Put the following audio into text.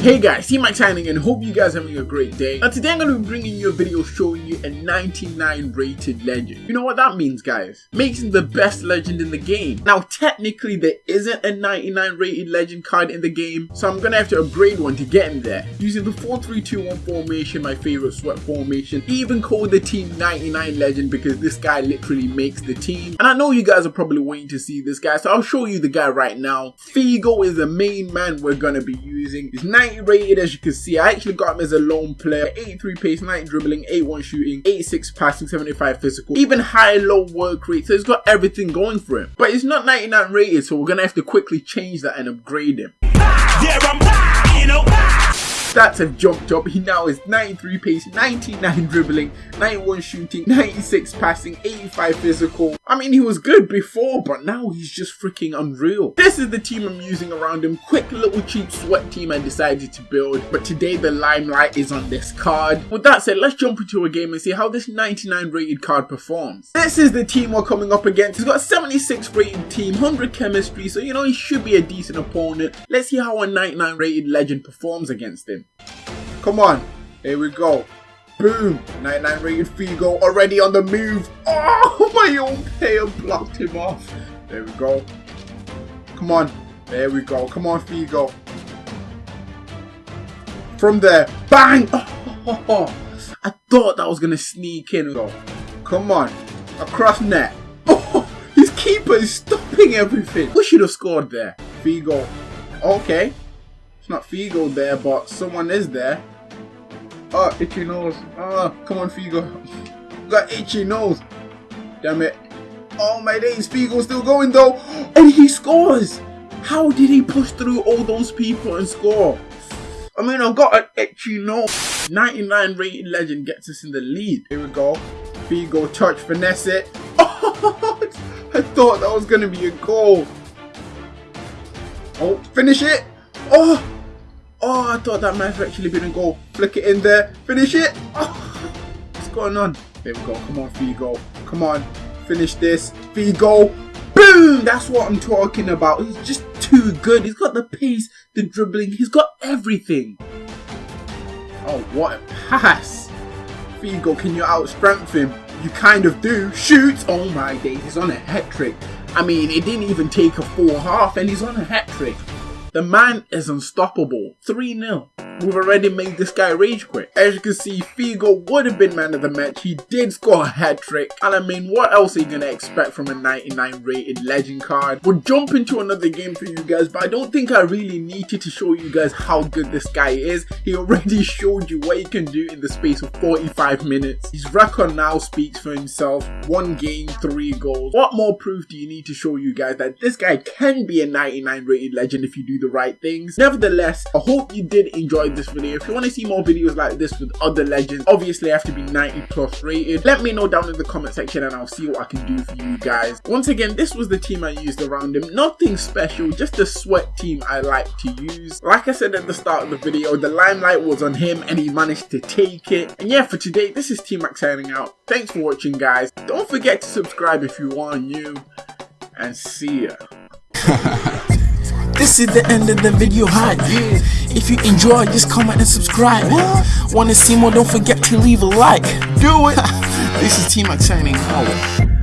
Hey guys, T-Max signing and hope you guys are having a great day. Now today I'm going to be bringing you a video showing you a 99 rated legend. You know what that means guys? Makes him the best legend in the game. Now technically there isn't a 99 rated legend card in the game, so I'm going to have to upgrade one to get him there. Using the 4-3-2-1 formation, my favorite sweat formation. even called the team 99 legend because this guy literally makes the team. And I know you guys are probably waiting to see this guy, so I'll show you the guy right now. Figo is the main man we're going to be using. He's 90 rated as you can see. I actually got him as a loan player. 83 pace, 90 dribbling, 81 shooting, 86 passing, 75 physical. Even high low work rate. So he's got everything going for him. But he's not 99 rated so we're going to have to quickly change that and upgrade him. Yeah, stats have jumped up. He now is 93 pace, 99 dribbling, 91 shooting, 96 passing, 85 physical. I mean, he was good before, but now he's just freaking unreal. This is the team I'm using around him. Quick little cheap sweat team I decided to build, but today the limelight is on this card. With that said, let's jump into a game and see how this 99 rated card performs. This is the team we're coming up against. He's got 76 rated team, 100 chemistry, so you know he should be a decent opponent. Let's see how a 99 rated legend performs against him. Come on. Here we go. Boom. 99 rated Figo already on the move. Oh, my own player blocked him off. There we go. Come on. There we go. Come on, Figo. From there. Bang. Oh, I thought that was going to sneak in. Come on. Across net. Oh, his keeper is stopping everything. We should have scored there. Figo. Okay. Not Figo there, but someone is there. Oh, itchy nose. Oh, come on, Figo. Got itchy nose. Damn it. Oh my days, Figo's still going though. And he scores. How did he push through all those people and score? I mean, I've got an itchy nose. 99 rated legend gets us in the lead. Here we go. Figo touch, finesse it. Oh, I thought that was going to be a goal. Oh, finish it. Oh, Oh, I thought that might have actually been a goal. Flick it in there. Finish it. Oh, what's going on? There we go. Come on, Figo. Come on. Finish this. Figo. Boom! That's what I'm talking about. He's just too good. He's got the pace, the dribbling. He's got everything. Oh, what a pass. Figo, can you outstrength him? You kind of do. Shoot! Oh my days, he's on a hat trick. I mean, it didn't even take a full half and he's on a hat trick. The man is unstoppable. 3-0. We've already made this guy rage quit. As you can see, Figo would have been man of the match. He did score a hat trick. And I mean, what else are you going to expect from a 99 rated legend card? We'll jump into another game for you guys, but I don't think I really needed to show you guys how good this guy is. He already showed you what he can do in the space of 45 minutes. His record now speaks for himself. One game, three goals. What more proof do you need to show you guys that this guy can be a 99 rated legend if you do the right things? Nevertheless, I hope you did enjoy enjoyed this video. If you want to see more videos like this with other legends, obviously I have to be 90 plus rated. Let me know down in the comment section and I'll see what I can do for you guys. Once again, this was the team I used around him. Nothing special, just a sweat team I like to use. Like I said at the start of the video, the limelight was on him and he managed to take it. And yeah, for today, this is T-Max signing out. Thanks for watching, guys. Don't forget to subscribe if you are new. And see ya. This is the end of the video hype. If you enjoy, just comment and subscribe. Wanna see more? Don't forget to leave a like. Do it. this is T-Max signing out.